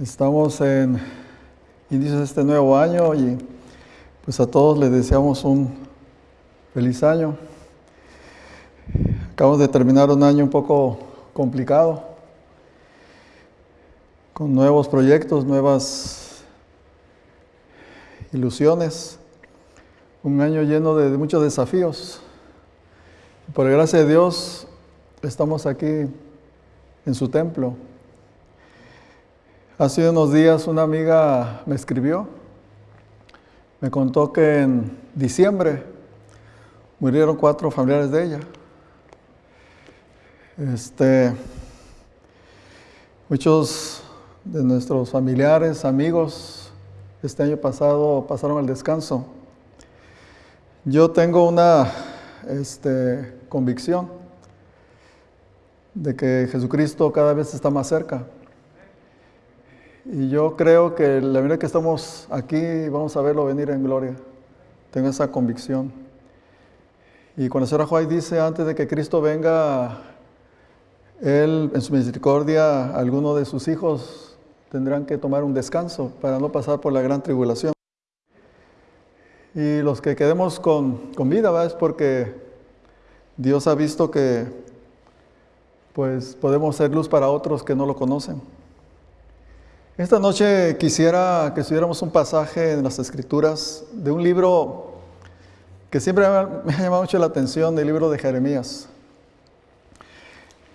Estamos en inicios de este nuevo año y pues a todos les deseamos un feliz año. Acabamos de terminar un año un poco complicado, con nuevos proyectos, nuevas ilusiones, un año lleno de, muchos desafíos. Por gracia de Dios estamos aquí en su templo. Hace unos días una amiga me escribió, me contó que en diciembre murieron cuatro familiares de ella. Este, muchos de nuestros familiares, amigos, este año pasado pasaron al descanso. Yo tengo una este, convicción de que Jesucristo cada vez está más cerca. Y yo creo que la verdad que estamos aquí vamos a verlo venir en gloria. Tengo esa convicción. Y cuando señor Juárez dice antes de que Cristo venga, Él en su misericordia, algunos de sus hijos tendrán que tomar un descanso para no pasar por la gran tribulación. Y los que quedemos con, con vida, ¿verdad? es porque Dios ha visto que pues podemos ser luz para otros que no lo conocen. Esta noche quisiera que estuviéramos un pasaje en las Escrituras de un libro que siempre me ha llamado mucho la atención, el libro de Jeremías.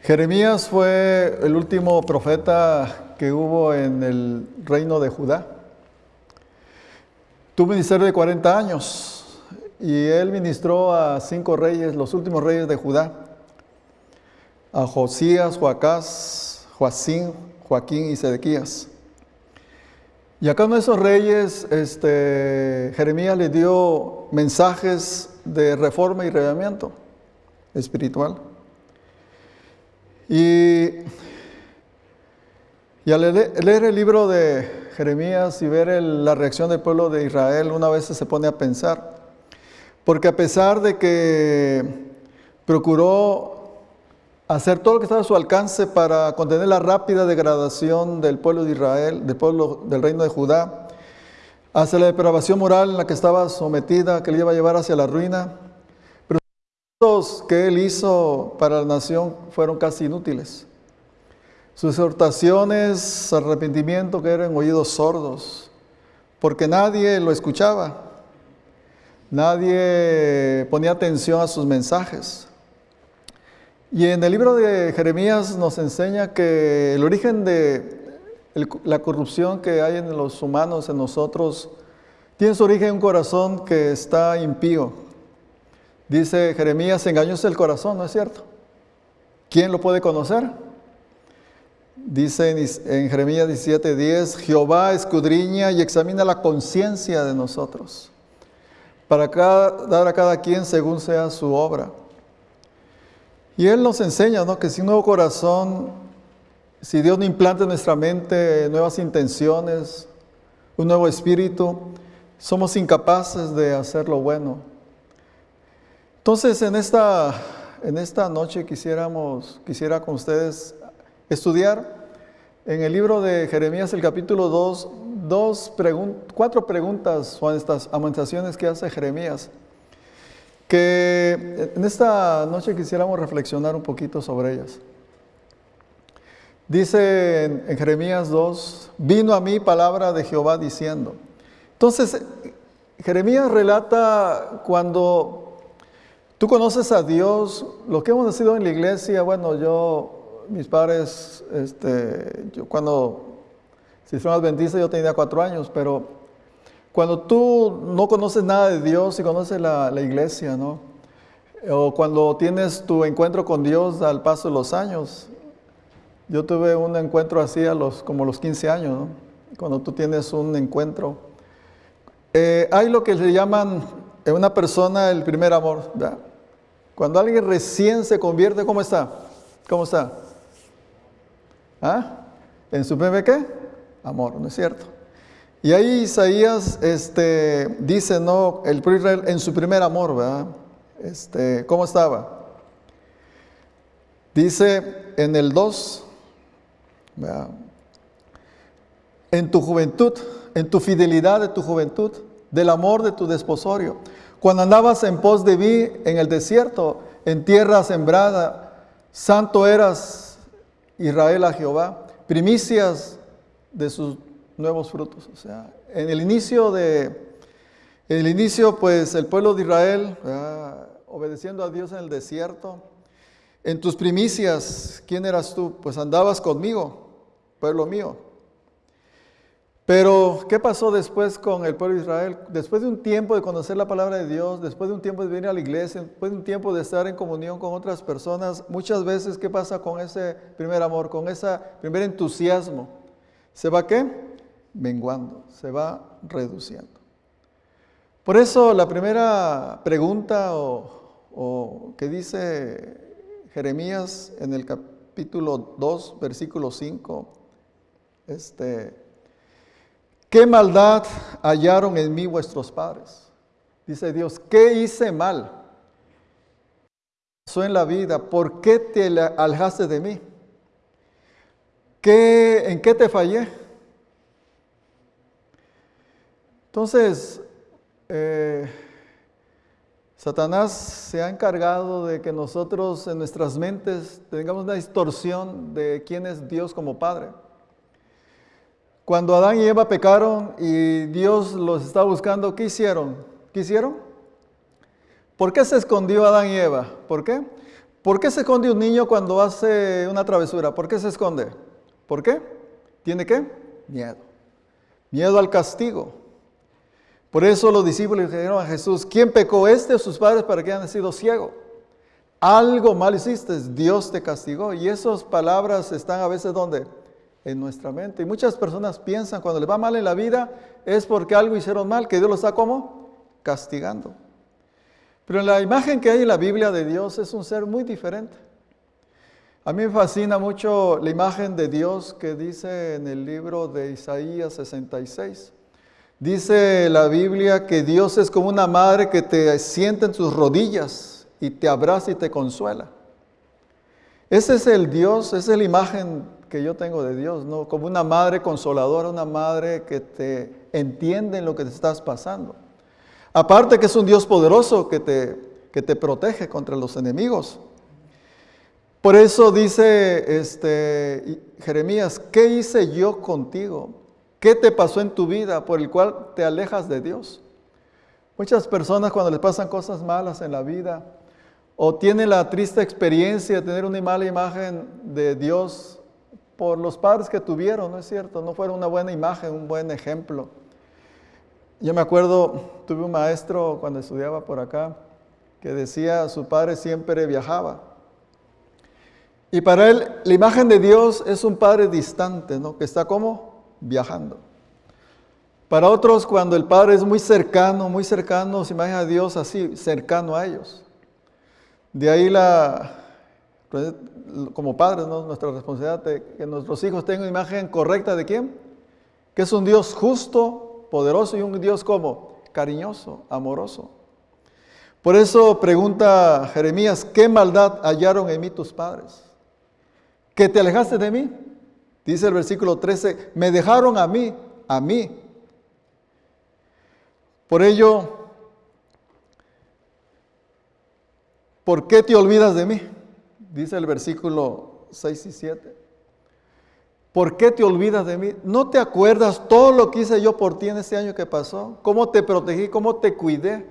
Jeremías fue el último profeta que hubo en el reino de Judá. Tuvo ministerio de 40 años y él ministró a cinco reyes, los últimos reyes de Judá, a Josías, Joacás, Joacín, Joaquín y Sedequías. Y a cada uno de esos reyes, este, Jeremías le dio mensajes de reforma y reavivamiento espiritual. Y, al leer el libro de Jeremías y ver la reacción del pueblo de Israel, una vez se pone a pensar, porque a pesar de que procuró hacer todo lo que estaba a su alcance para contener la rápida degradación del pueblo de Israel, del pueblo del reino de Judá, hacia la depravación moral en la que estaba sometida, que le iba a llevar hacia la ruina. Pero los que él hizo para la nación fueron casi inútiles. Sus exhortaciones, arrepentimiento que eran oídos sordos, porque nadie lo escuchaba, nadie ponía atención a sus mensajes. Y en el libro de Jeremías nos enseña que el origen de la corrupción que hay en los humanos, en nosotros, tiene su origen en un corazón que está impío. Dice Jeremías, engañóse el corazón, ¿no es cierto? ¿Quién lo puede conocer? Dice en Jeremías 17:10, Jehová escudriña y examina la conciencia de nosotros, para dar a cada quien según sea su obra. Y Él nos enseña ¿no? que sin un nuevo corazón, si Dios no implanta en nuestra mente nuevas intenciones, un nuevo espíritu, somos incapaces de hacer lo bueno. Entonces, en esta, en esta noche quisiera con ustedes estudiar en el libro de Jeremías, el capítulo 2, dos cuatro preguntas estas amonestaciones que hace Jeremías que en esta noche quisiéramos reflexionar un poquito sobre ellas. Dice en, Jeremías 2, vino a mí palabra de Jehová diciendo. Entonces, Jeremías relata cuando tú conoces a Dios, lo que hemos nacido en la iglesia, bueno, yo, mis padres, este, yo cuando si fueron adventistas yo tenía cuatro años, pero cuando tú no conoces nada de Dios y conoces la, iglesia, ¿no? O cuando tienes tu encuentro con Dios al paso de los años. Yo tuve un encuentro así a los, como los 15 años. Cuando tú tienes un encuentro. Eh, hay lo que le llaman en una persona el primer amor. ¿verdad? Cuando alguien recién se convierte, ¿cómo está? ¿Cómo está? ¿Ah? ¿En su primer qué? Amor, ¿no es cierto? Y ahí Isaías este, dice, no, el Israel en su primer amor, ¿verdad? Este, ¿Cómo estaba? Dice en el 2, en tu juventud, en tu fidelidad de tu juventud, del amor de tu desposorio. Cuando andabas en pos de mí en el desierto, en tierra sembrada, santo eras Israel a Jehová, primicias de sus nuevos frutos. O sea, en el inicio de, en el inicio, pues el pueblo de Israel, obedeciendo a Dios en el desierto, en tus primicias, ¿quién eras tú? Pues andabas conmigo, pueblo mío. Pero, ¿qué pasó después con el pueblo de Israel? Después de un tiempo de conocer la palabra de Dios, después de un tiempo de venir a la iglesia, después de un tiempo de estar en comunión con otras personas, muchas veces, ¿qué pasa con ese primer amor, con ese primer entusiasmo? ¿Se va qué? Menguando, se va reduciendo. Por eso la primera pregunta o, que dice Jeremías en el capítulo 2, versículo 5, este, ¿Qué maldad hallaron en mí vuestros padres? Dice Dios, ¿qué hice mal? Pasó en la vida, ¿por qué te alejaste de mí? ¿Qué, ¿En qué te fallé? Entonces, eh, Satanás se ha encargado de que nosotros en nuestras mentes tengamos una distorsión de quién es Dios como Padre. Cuando Adán y Eva pecaron y Dios los estaba buscando, ¿qué hicieron? ¿Qué hicieron? ¿Por qué se escondió Adán y Eva? ¿Por qué? ¿Por qué se esconde un niño cuando hace una travesura? ¿Por qué se esconde? ¿Por qué? ¿Tiene qué? Miedo. Miedo al castigo. Por eso los discípulos dijeron a Jesús, ¿quién pecó este o sus padres para que hayan sido ciegos? Algo mal hiciste, Dios te castigó. Y esas palabras están a veces donde? en nuestra mente. Y muchas personas piensan cuando les va mal en la vida es porque algo hicieron mal, que Dios los está como castigando. Pero la imagen que hay en la Biblia de Dios es un ser muy diferente. A mí me fascina mucho la imagen de Dios que dice en el libro de Isaías 66. Dice la Biblia que Dios es como una madre que te sienta en sus rodillas y te abraza y te consuela. Ese es el Dios, esa es la imagen que yo tengo de Dios, ¿no? Como una madre consoladora, una madre que te entiende en lo que te estás pasando. Aparte que es un Dios poderoso que te, que te protege contra los enemigos. Por eso dice este, Jeremías, ¿qué hice yo contigo? ¿Qué te pasó en tu vida por el cual te alejas de Dios? Muchas personas cuando les pasan cosas malas en la vida o tienen la triste experiencia de tener una mala imagen de Dios por los padres que tuvieron, ¿no es cierto? No fueron una buena imagen, un buen ejemplo. Yo me acuerdo, tuve un maestro cuando estudiaba por acá que decía, su padre siempre viajaba. Y para él la imagen de Dios es un padre distante, ¿no? Que está como viajando. Para otros, cuando el padre es muy cercano, muy cercano, se imagina a Dios así, cercano a ellos. De ahí la, pues, como padres, nuestra responsabilidad de que nuestros hijos tengan una imagen correcta de quién? Que es un Dios justo, poderoso y un Dios como cariñoso, amoroso. Por eso pregunta Jeremías, ¿qué maldad hallaron en mí tus padres? ¿Que te alejaste de mí? Dice el versículo 13, me dejaron a mí, a mí. Por ello, ¿por qué te olvidas de mí? dice el versículo 6 y 7. ¿Por qué te olvidas de mí? ¿No te acuerdas todo lo que hice yo por ti en este año que pasó? ¿Cómo te protegí? ¿Cómo te cuidé?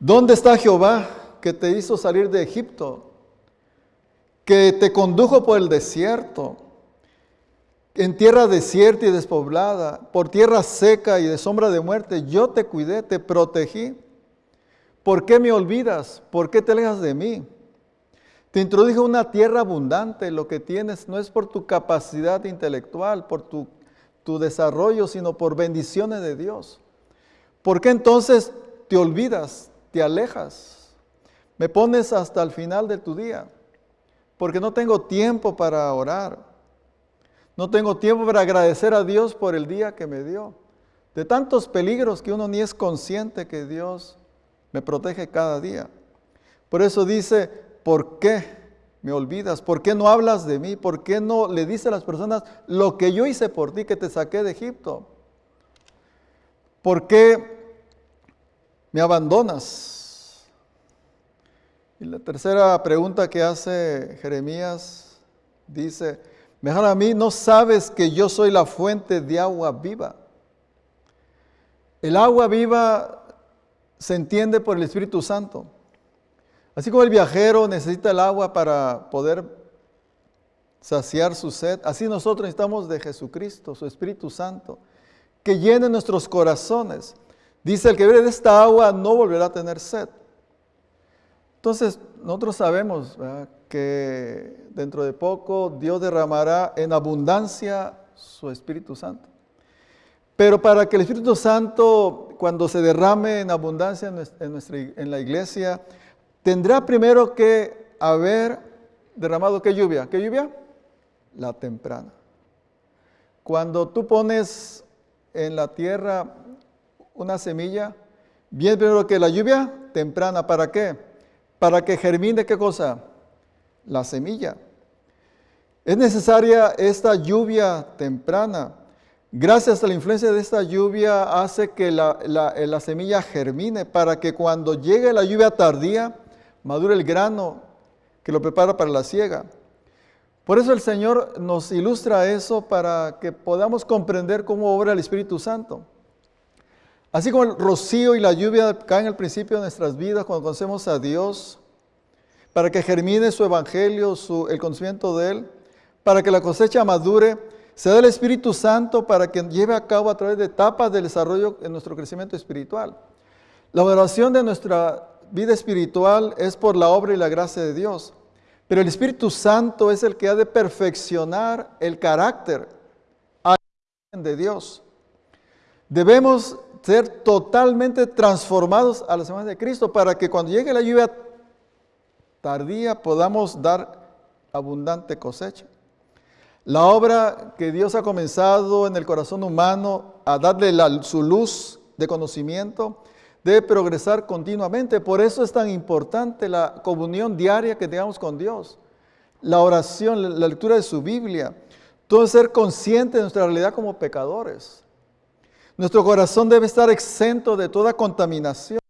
¿Dónde está Jehová que te hizo salir de Egipto? Que te condujo por el desierto, en tierra desierta y despoblada, por tierra seca y de sombra de muerte. Yo te cuidé, te protegí. ¿Por qué me olvidas? ¿Por qué te alejas de mí? Te introduje una tierra abundante. Lo que tienes no es por tu capacidad intelectual, por tu, tu desarrollo, sino por bendiciones de Dios. ¿Por qué entonces te olvidas, te alejas? Me pones hasta el final de tu día, porque no tengo tiempo para orar. No tengo tiempo para agradecer a Dios por el día que me dio. De tantos peligros que uno ni es consciente que Dios me protege cada día. Por eso dice, ¿por qué me olvidas? ¿Por qué no hablas de mí? ¿Por qué no le dices a las personas lo que yo hice por ti, que te saqué de Egipto? ¿Por qué me abandonas? Y la tercera pregunta que hace Jeremías dice, mejor a mí no sabes que yo soy la fuente de agua viva. El agua viva se entiende por el Espíritu Santo. Así como el viajero necesita el agua para poder saciar su sed, así nosotros necesitamos de Jesucristo, su Espíritu Santo, que llene nuestros corazones. Dice, el que bebe de esta agua no volverá a tener sed. Entonces, nosotros sabemos que dentro de poco Dios derramará en abundancia su Espíritu Santo. Pero para que el Espíritu Santo, cuando se derrame en abundancia en, nuestra, en la iglesia, tendrá primero que haber derramado qué lluvia. ¿Qué lluvia? La temprana. Cuando tú pones en la tierra una semilla, viene primero que la lluvia temprana. ¿Para qué? Para que germine qué cosa? La semilla. Es necesaria esta lluvia temprana Gracias a la influencia de esta lluvia hace que la, semilla germine para que cuando llegue la lluvia tardía madure el grano que lo prepara para la siega. Por eso el Señor nos ilustra eso para que podamos comprender cómo obra el Espíritu Santo. Así como el rocío y la lluvia caen al principio de nuestras vidas cuando conocemos a Dios, para que germine su evangelio, el conocimiento de Él, para que la cosecha madure, se da el Espíritu Santo para que lleve a cabo a través de etapas del desarrollo en nuestro crecimiento espiritual. La oración de nuestra vida espiritual es por la obra y la gracia de Dios, pero el Espíritu Santo es el que ha de perfeccionar el carácter de Dios. Debemos ser totalmente transformados a la semana de Cristo para que cuando llegue la lluvia tardía podamos dar abundante cosecha. La obra que Dios ha comenzado en el corazón humano a darle su luz de conocimiento debe progresar continuamente. Por eso es tan importante la comunión diaria que tengamos con Dios, la oración, la lectura de su Biblia, todo ser consciente de nuestra realidad como pecadores. Nuestro corazón debe estar exento de toda contaminación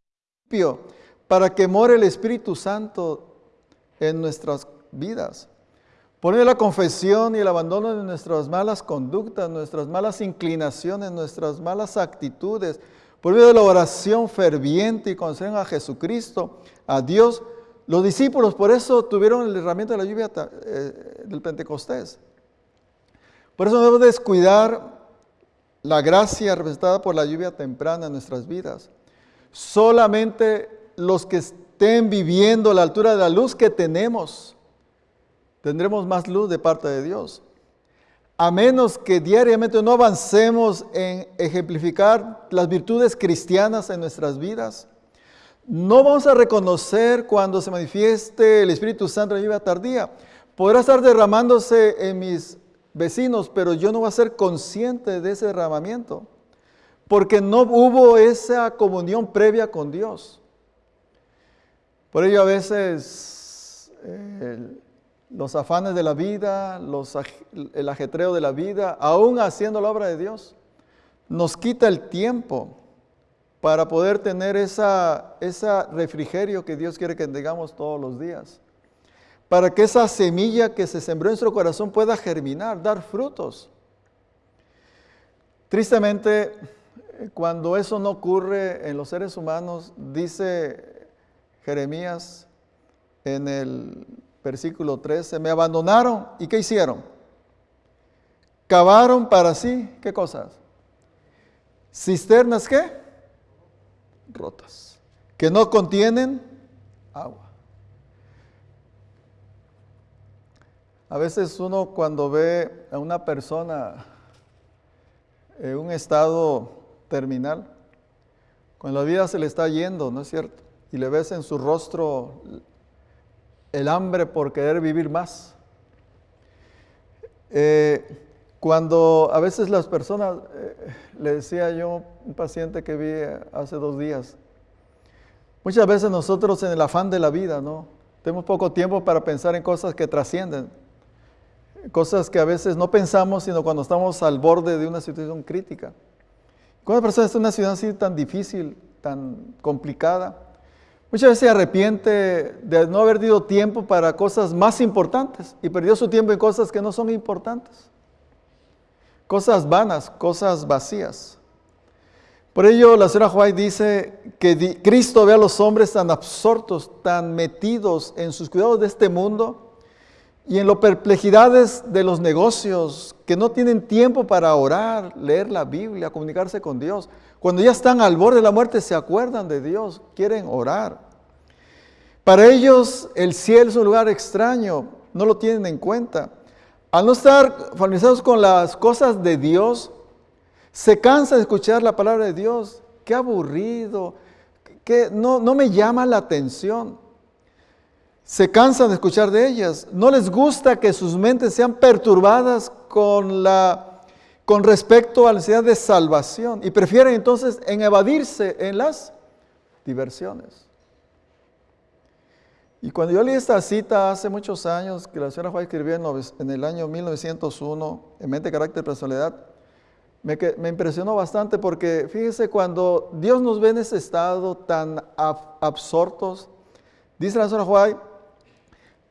para que more el Espíritu Santo en nuestras vidas. Por la confesión y el abandono de nuestras malas conductas, nuestras malas inclinaciones, nuestras malas actitudes, por medio de la oración ferviente y conocer a Jesucristo, a Dios, los discípulos por eso tuvieron el herramienta de la lluvia eh, del Pentecostés. Por eso debemos descuidar la gracia representada por la lluvia temprana en nuestras vidas. Solamente los que estén viviendo a la altura de la luz que tenemos, tendremos más luz de parte de Dios. A menos que diariamente no avancemos en ejemplificar las virtudes cristianas en nuestras vidas, no vamos a reconocer cuando se manifieste el Espíritu Santo en la vida tardía. Podrá estar derramándose en mis vecinos, pero yo no voy a ser consciente de ese derramamiento, porque no hubo esa comunión previa con Dios. Por ello a veces eh, los afanes de la vida, el ajetreo de la vida, aún haciendo la obra de Dios, nos quita el tiempo para poder tener esa refrigerio que Dios quiere que tengamos todos los días. Para que esa semilla que se sembró en nuestro corazón pueda germinar, dar frutos. Tristemente, cuando eso no ocurre en los seres humanos, dice Jeremías en el versículo 13, me abandonaron y ¿qué hicieron? Cavaron para sí, ¿qué cosas? Cisternas qué? Rotas, que no contienen agua. A veces uno cuando ve a una persona en un estado terminal, cuando la vida se le está yendo, ¿no es cierto? Y le ves en su rostro el hambre por querer vivir más. Eh, cuando a veces las personas, eh, le decía yo, un paciente que vi hace dos días, muchas veces nosotros en el afán de la vida, ¿no? Tenemos poco tiempo para pensar en cosas que trascienden, cosas que a veces no pensamos, sino cuando estamos al borde de una situación crítica. Cuando una persona está en una situación así tan difícil, tan complicada, muchas veces se arrepiente de no haber dado tiempo para cosas más importantes y perdió su tiempo en cosas que no son importantes. Cosas vanas, cosas vacías. Por ello, la señora White dice que Cristo ve a los hombres tan absortos, tan metidos en sus cuidados de este mundo y en las perplejidades de los negocios, que no tienen tiempo para orar, leer la Biblia, comunicarse con Dios. Cuando ya están al borde de la muerte, se acuerdan de Dios, quieren orar. Para ellos, el cielo es un lugar extraño, no lo tienen en cuenta. Al no estar familiarizados con las cosas de Dios, se cansa de escuchar la palabra de Dios. Qué aburrido, que no, no me llama la atención. Se cansan de escuchar de ellas. No les gusta que sus mentes sean perturbadas con, la, con respecto a la necesidad de salvación y prefieren entonces en evadirse en las diversiones. Y cuando yo leí esta cita hace muchos años, que la señora Juárez escribió en el año 1901, en Mente, Carácter y Personalidad, me, impresionó bastante porque fíjese cuando Dios nos ve en ese estado tan absortos, dice la señora White,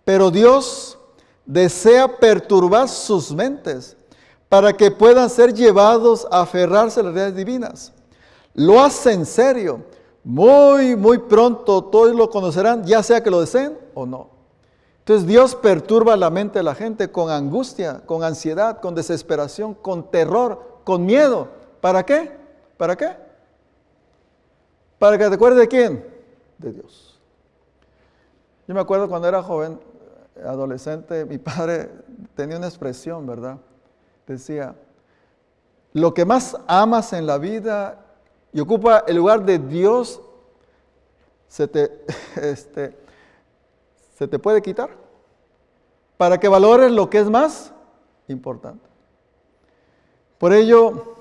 pero Dios desea perturbar sus mentes para que puedan ser llevados a aferrarse a las realidades divinas. Lo hace en serio. Muy, muy pronto todos lo conocerán, ya sea que lo deseen o no. Entonces Dios perturba la mente de la gente con angustia, con ansiedad, con desesperación, con terror, con miedo. ¿Para qué? ¿Para qué? Para que te acuerdes de quién? De Dios. Yo me acuerdo cuando era joven, adolescente, mi padre tenía una expresión, ¿verdad? Decía, lo que más amas en la vida y ocupa el lugar de Dios, se te, este, se te puede quitar para que valores lo que es más importante. Por ello,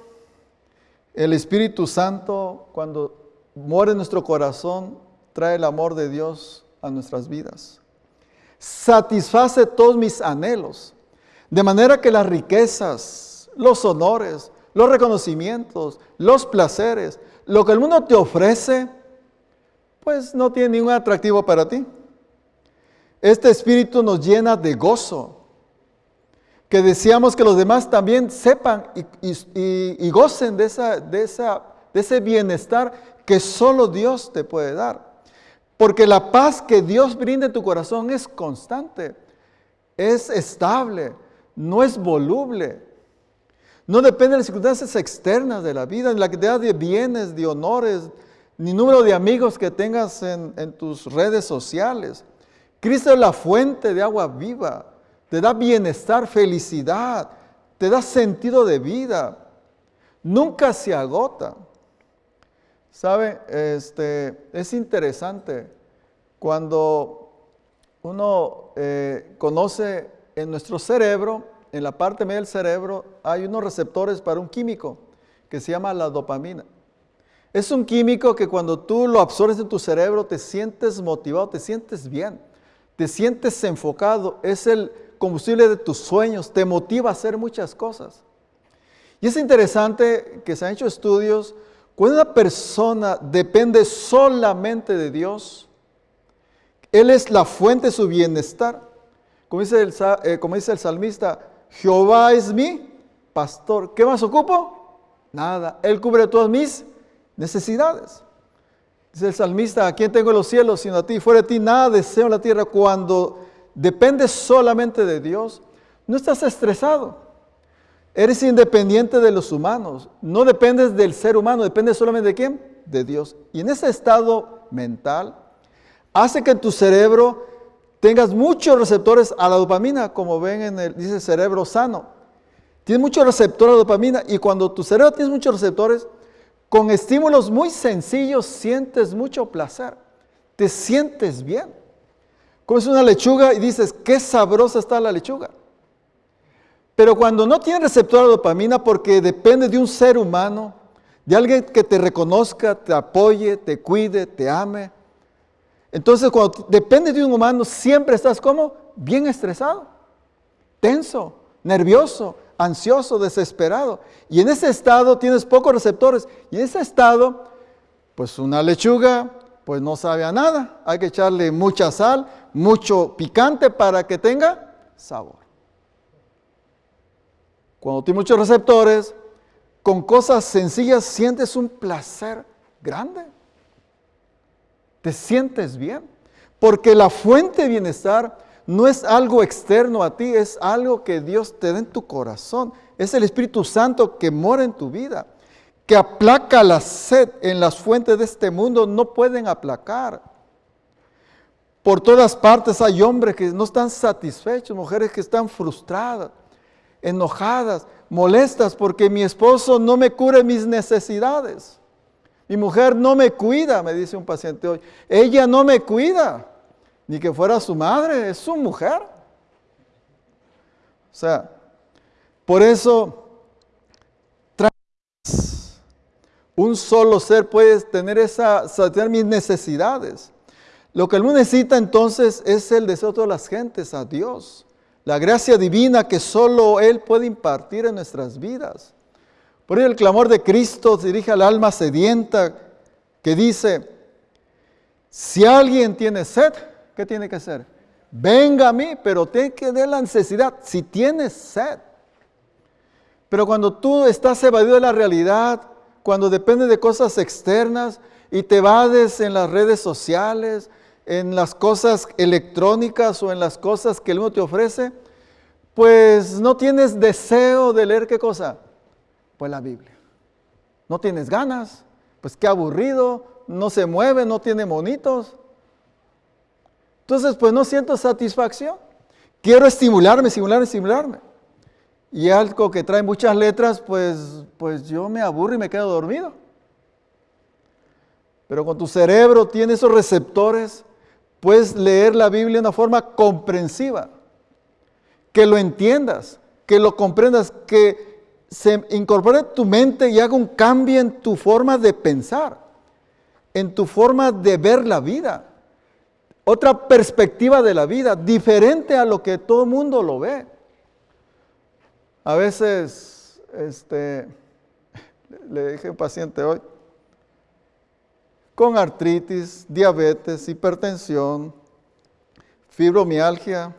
el Espíritu Santo, cuando muere nuestro corazón, trae el amor de Dios a nuestras vidas. Satisface todos mis anhelos, de manera que las riquezas, los honores, los reconocimientos, los placeres, lo que el mundo te ofrece, pues no tiene ningún atractivo para ti. Este espíritu nos llena de gozo, que deseamos que los demás también sepan y, gocen de, de ese bienestar que solo Dios te puede dar. Porque la paz que Dios brinda en tu corazón es constante, es estable, no es voluble. No depende de las circunstancias externas de la vida, ni la cantidad de bienes, de honores, ni número de amigos que tengas en, en tus redes sociales. Cristo es la fuente de agua viva te da bienestar, felicidad, te da sentido de vida. Nunca se agota. ¿Sabe? Este, es interesante cuando uno eh, conoce en nuestro cerebro, en la parte media del cerebro, hay unos receptores para un químico que se llama la dopamina. Es un químico que cuando tú lo absorbes en tu cerebro te sientes motivado, te sientes bien, te sientes enfocado. Es el, combustible de tus sueños, te motiva a hacer muchas cosas. Y es interesante que se han hecho estudios, cuando una persona depende solamente de Dios, Él es la fuente de su bienestar. Como dice el, eh, como dice el salmista, Jehová es mi pastor. ¿Qué más ocupo? Nada. Él cubre todas mis necesidades. Dice el salmista, ¿a quién tengo en los cielos sino a ti? Fuera de ti nada deseo en la tierra. Cuando dependes solamente de Dios, no estás estresado. Eres independiente de los humanos. No dependes del ser humano, dependes solamente de quién? De Dios. Y en ese estado mental hace que en tu cerebro tengas muchos receptores a la dopamina, como ven en el, dice cerebro sano. Tienes muchos receptores a la dopamina y cuando tu cerebro tiene muchos receptores, con estímulos muy sencillos sientes mucho placer. Te sientes bien. Comes una lechuga y dices, qué sabrosa está la lechuga. Pero cuando no tiene receptor de dopamina porque depende de un ser humano, de alguien que te reconozca, te apoye, te cuide, te ame, Entonces, cuando depende de un humano, siempre estás como bien estresado, tenso, nervioso, ansioso, desesperado. Y en ese estado tienes pocos receptores. Y en ese estado, pues una lechuga, pues no sabe a nada. Hay que echarle mucha sal, mucho picante para que tenga sabor. Cuando tienes muchos receptores, con cosas sencillas sientes un placer grande. Te sientes bien. Porque la fuente de bienestar no es algo externo a ti, es algo que Dios te da en tu corazón. Es el Espíritu Santo que mora en tu vida, que aplaca la sed en las fuentes de este mundo, no pueden aplacar. Por todas partes hay hombres que no están satisfechos, mujeres que están frustradas, enojadas, molestas porque mi esposo no me cure mis necesidades. Mi mujer no me cuida, me dice un paciente hoy. Ella no me cuida ni que fuera su madre, es su mujer. O sea, por eso un solo ser puede tener esa, satisfacer mis necesidades. Lo que el necesita entonces es el deseo de todas las gentes a Dios, la gracia divina que solo Él puede impartir en nuestras vidas. Por ello el clamor de Cristo dirige al alma sedienta que dice, si alguien tiene sed, ¿qué tiene que hacer? Venga a mí, pero tiene que dar la necesidad. Si tienes sed. Pero cuando tú estás evadido de la realidad, cuando depende de cosas externas y te vades en las redes sociales, en las cosas electrónicas o en las cosas que el mundo te ofrece, pues no tienes deseo de leer qué cosa? Pues la Biblia. No tienes ganas, pues qué aburrido, no se mueve, no tiene monitos. Entonces, pues no siento satisfacción. Quiero estimularme, estimularme, estimularme. Y algo que trae muchas letras, pues, pues yo me aburro y me quedo dormido. Pero con tu cerebro tiene esos receptores, puedes leer la Biblia de una forma comprensiva, que lo entiendas, que lo comprendas, que se incorpore en tu mente y haga un cambio en tu forma de pensar, en tu forma de ver la vida otra perspectiva de la vida, diferente a lo que todo el mundo lo ve. A veces, este, le dije a un paciente hoy, con artritis, diabetes, hipertensión, fibromialgia.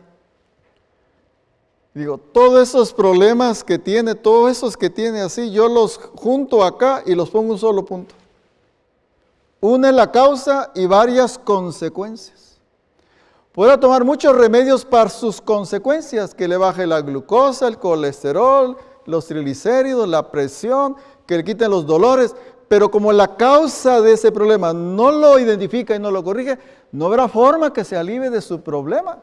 Digo, todos esos problemas que tiene, todos esos que tiene así, yo los junto acá y los pongo un solo punto. Une la causa y varias consecuencias. Podrá tomar muchos remedios para sus consecuencias, que le baje la glucosa, el colesterol, los triglicéridos, la presión, que le quiten los dolores, pero como la causa de ese problema no lo identifica y no lo corrige, no habrá forma que se alivie de su problema.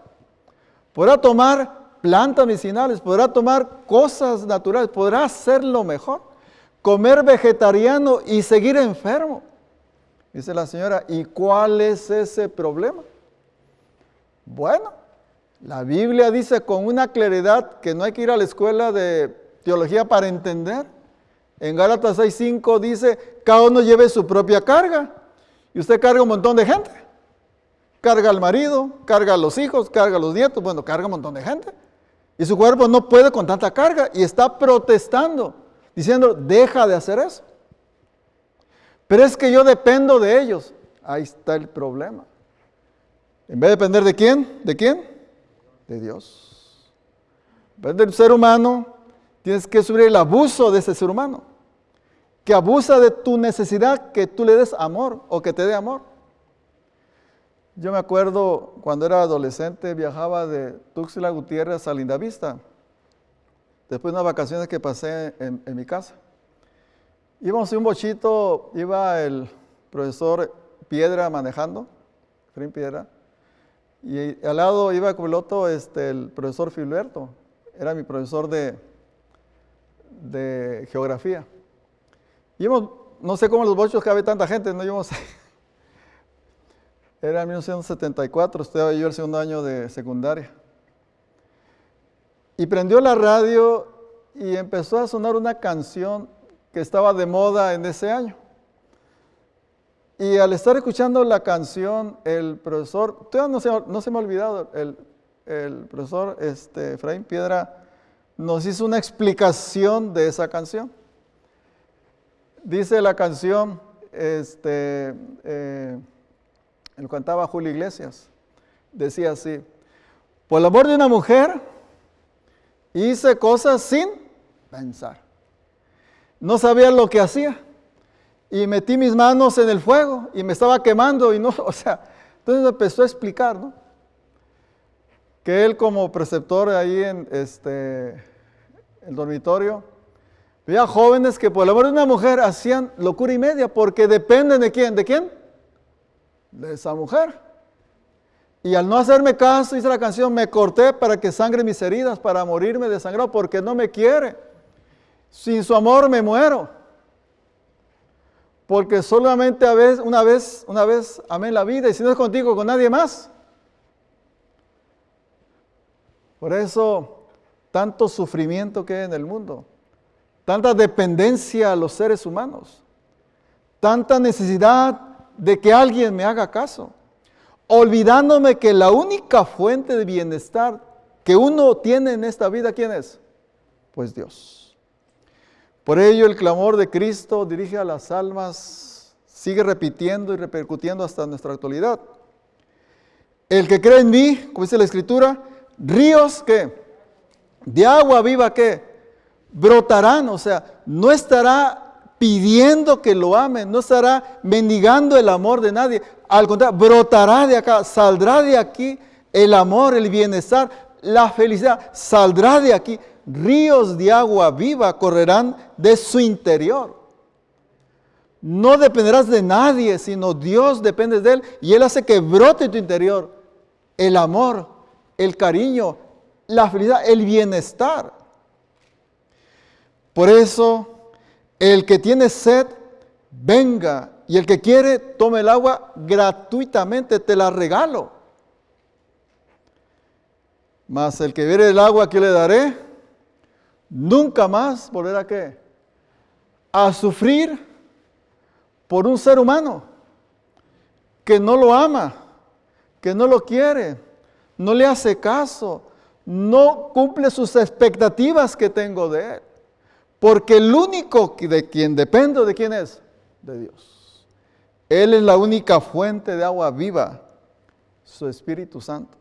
Podrá tomar plantas medicinales, podrá tomar cosas naturales, podrá hacerlo mejor, comer vegetariano y seguir enfermo. Dice la señora, ¿y cuál es ese problema? Bueno, la Biblia dice con una claridad que no hay que ir a la escuela de teología para entender. En Gálatas 6.5 dice, cada uno lleve su propia carga. Y usted carga un montón de gente. Carga al marido, carga a los hijos, carga a los nietos, bueno, carga un montón de gente. Y su cuerpo no puede con tanta carga y está protestando, diciendo, deja de hacer eso. Pero es que yo dependo de ellos. Ahí está el problema. En vez de depender de quién, ¿de quién? De Dios. En vez del ser humano, tienes que sufrir el abuso de ese ser humano, que abusa de tu necesidad que tú le des amor o que te dé amor. Yo me acuerdo cuando era adolescente, viajaba de Tuxtla Gutiérrez a Lindavista, después de unas vacaciones que pasé en, mi casa. Íbamos en un bochito, iba el profesor Piedra manejando, Frin Piedra, y al lado iba como piloto este, el profesor Filberto, era mi profesor de, de geografía. Íbamos, no sé cómo los bochos cabe tanta gente, no íbamos. Era 1974, estaba yo el segundo año de secundaria. Y prendió la radio y empezó a sonar una canción que estaba de moda en ese año. Y al estar escuchando la canción, el profesor, todavía no se, no se me ha olvidado, el, el profesor este, Efraín Piedra nos hizo una explicación de esa canción. Dice la canción, este, eh, lo cantaba Julio Iglesias, decía así, por el amor de una mujer hice cosas sin pensar. No sabía lo que hacía y metí mis manos en el fuego y me estaba quemando y no, o sea, entonces empezó a explicar, ¿no? Que él como preceptor ahí en este, el dormitorio, veía jóvenes que por el amor de una mujer hacían locura y media porque dependen de quién, ¿de quién? De esa mujer. Y al no hacerme caso, dice la canción, me corté para que sangre mis heridas, para morirme desangrado, porque no me quiere. Sin su amor me muero porque solamente a vez, una vez, una vez amé la vida y si no es contigo, con nadie más. Por eso, tanto sufrimiento que hay en el mundo, tanta dependencia a los seres humanos, tanta necesidad de que alguien me haga caso, olvidándome que la única fuente de bienestar que uno tiene en esta vida, ¿quién es? Pues Dios. Por ello el clamor de Cristo dirige a las almas, sigue repitiendo y repercutiendo hasta nuestra actualidad. El que cree en mí, como dice la Escritura, ríos que de agua viva que brotarán, o sea, no estará pidiendo que lo amen, no estará mendigando el amor de nadie, al contrario, brotará de acá, saldrá de aquí el amor, el bienestar, la felicidad, saldrá de aquí. Ríos de agua viva correrán de su interior. No dependerás de nadie, sino Dios depende de Él y Él hace que brote tu interior el amor, el cariño, la felicidad, el bienestar. Por eso, el que tiene sed, venga y el que quiere, tome el agua gratuitamente, te la regalo. Mas el que viere el agua que le daré, nunca más volver a qué? A sufrir por un ser humano que no lo ama, que no lo quiere, no le hace caso, no cumple sus expectativas que tengo de él. Porque el único de quien dependo, ¿de quién es? De Dios. Él es la única fuente de agua viva, su Espíritu Santo.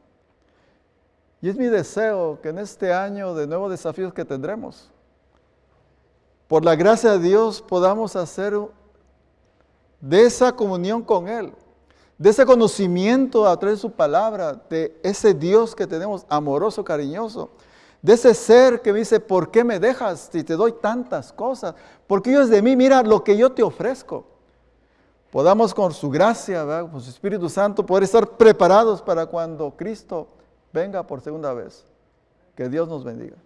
Y es mi deseo que en este año de nuevos desafíos que tendremos, por la gracia de Dios podamos hacer de esa comunión con Él, de ese conocimiento a través de su palabra, de ese Dios que tenemos amoroso, cariñoso, de ese ser que me dice, ¿por qué me dejas si te doy tantas cosas? Porque Dios de mí, mira lo que yo te ofrezco. Podamos con su gracia, con su Espíritu Santo, poder estar preparados para cuando Cristo venga por segunda vez. Que Dios nos bendiga.